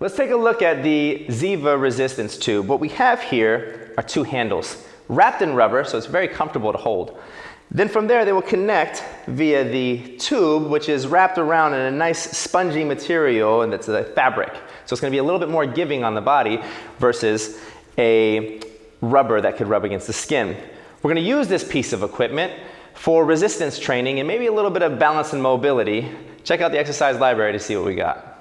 Let's take a look at the Ziva resistance tube. What we have here are two handles wrapped in rubber, so it's very comfortable to hold. Then from there, they will connect via the tube, which is wrapped around in a nice spongy material, and that's a fabric. So it's gonna be a little bit more giving on the body versus a rubber that could rub against the skin. We're gonna use this piece of equipment for resistance training and maybe a little bit of balance and mobility. Check out the exercise library to see what we got.